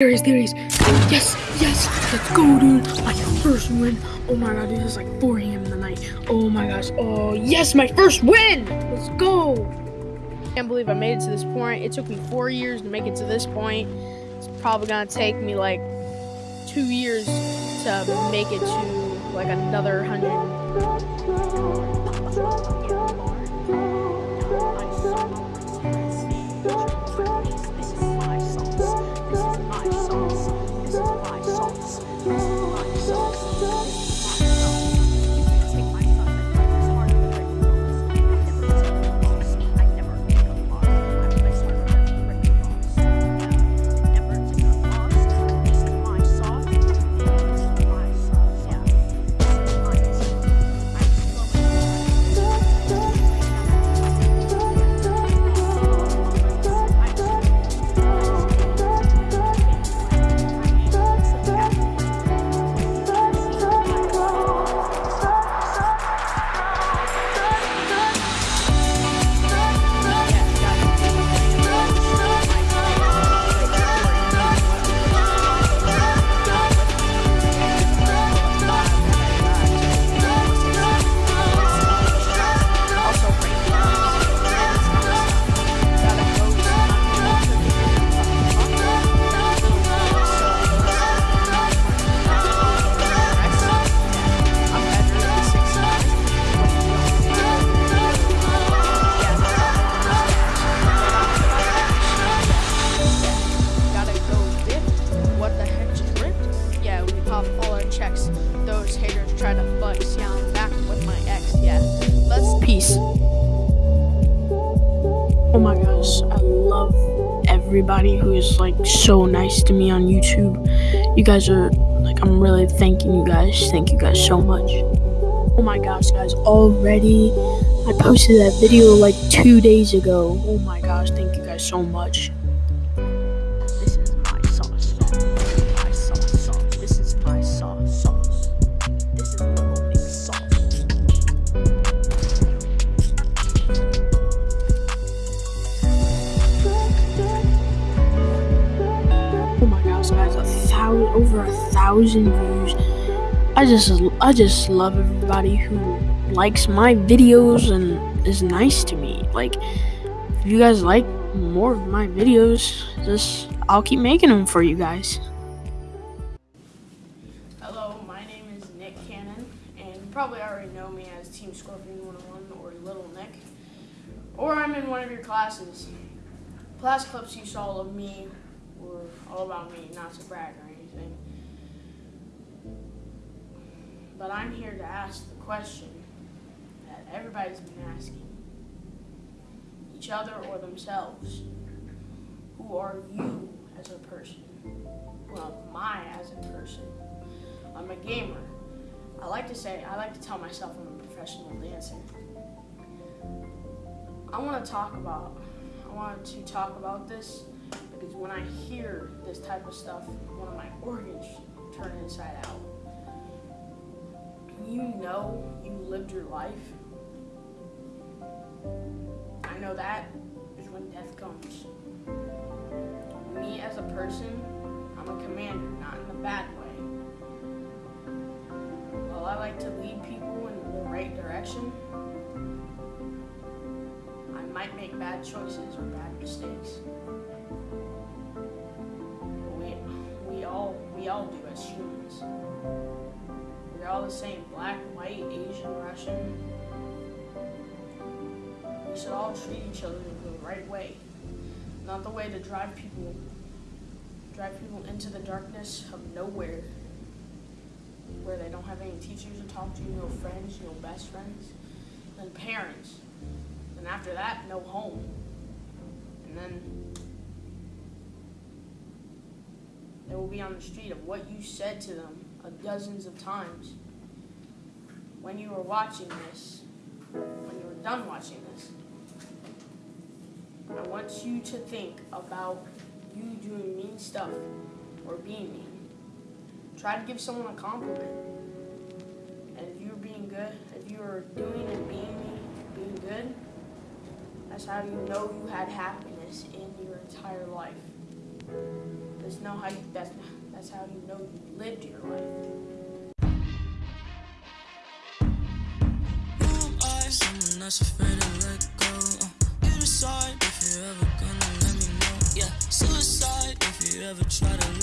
There is, there is. Yes, yes, let's go, dude. My first win. Oh my god, dude, it's like 4 a.m. in the night. Oh my gosh. Oh, yes, my first win. Let's go. Can't believe I made it to this point. It took me four years to make it to this point. It's probably going to take me like two years to make it to like another 100. Everybody who is like so nice to me on YouTube. You guys are like, I'm really thanking you guys. Thank you guys so much. Oh my gosh, guys, already I posted that video like two days ago. Oh my gosh, thank you guys so much. Thousand, over a thousand views. I just, I just love everybody who likes my videos and is nice to me. Like, if you guys like more of my videos, just, I'll keep making them for you guys. Hello, my name is Nick Cannon, and you probably already know me as Team Scorpion 101 or Little Nick, or I'm in one of your classes. Class clips you saw of me were all about me, not to brag or anything. But I'm here to ask the question that everybody's been asking each other or themselves. Who are you as a person? Well, my as a person. I'm a gamer. I like to say, I like to tell myself I'm a professional dancer. I want to talk about, I want to talk about this because when I hear this type of stuff, one of my organs turn inside out. You know you lived your life, I know that is when death comes. Me as a person, I'm a commander, not in a bad way. While I like to lead people in the right direction, I might make bad choices or bad mistakes. All do as humans. We're all the same, black, white, Asian, Russian. We should all treat each other the right way. Not the way to drive people drive people into the darkness of nowhere. Where they don't have any teachers to talk to, no friends, no best friends, and parents. And after that, no home. And then they will be on the street of what you said to them a dozens of times. When you were watching this, when you were done watching this, I want you to think about you doing mean stuff or being mean. Try to give someone a compliment. And if you're being good, if you're doing and being being good, that's how you know you had happiness in your entire life. That's know how you that that's how you know you lived your life. That's afraid to let go. Uh, you if you're ever gonna let me know. Yeah, suicide if you ever try to